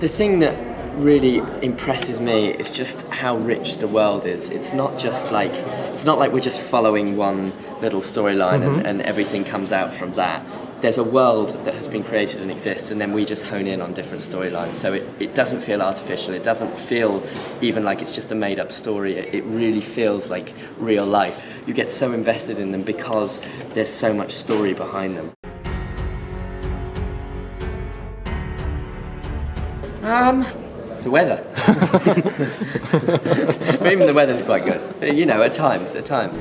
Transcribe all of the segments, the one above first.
the thing that really impresses me is just how rich the world is. It's not just like it's not like we're just following one little storyline and, mm-hmm. and everything comes out from that. There's a world that has been created and exists, and then we just hone in on different storylines. So it, it doesn't feel artificial. It doesn't feel even like it's just a made up story. It, it really feels like real life. You get so invested in them because there's so much story behind them. Um, the weather. but even the weather's quite good. You know, at times, at times.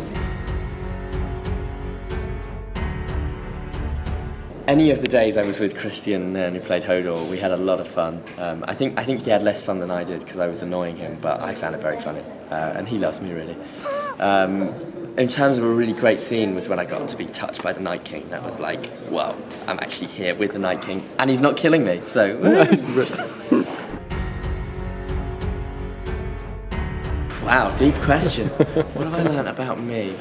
Any of the days I was with Kristian Nairn who played Hodor, we had a lot of fun. Um, I think I think he had less fun than I did because I was annoying him, but I found it very funny, uh, and he loves me really. Um, in terms of a really great scene was when I got to be touched by the Night King. That was like, wow, I'm actually here with the Night King, and he's not killing me. So. Wow, deep question. what have I learned about me?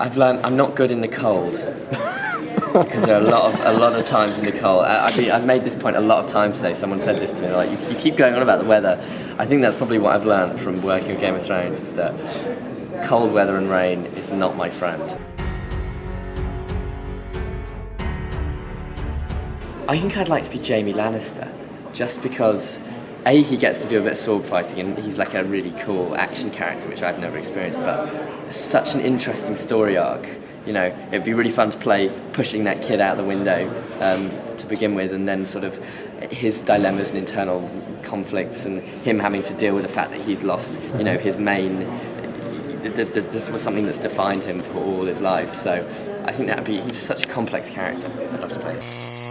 I've learned I'm not good in the cold because there are a lot of a lot of times in the cold. I, I've, I've made this point a lot of times today. Someone said this to me, like you, you keep going on about the weather. I think that's probably what I've learned from working with Game of Thrones is that cold weather and rain is not my friend. I think I'd like to be Jaime Lannister, just because a he gets to do a bit of sword fighting and he's like a really cool action character which I've never experienced, but such an interesting story arc. You know, it'd be really fun to play pushing that kid out the window um, to begin with, and then sort of his dilemmas and internal conflicts, and him having to deal with the fact that he's lost, you know, his main. This was something that's defined him for all his life. So I think that'd be. He's such a complex character. I'd love to play.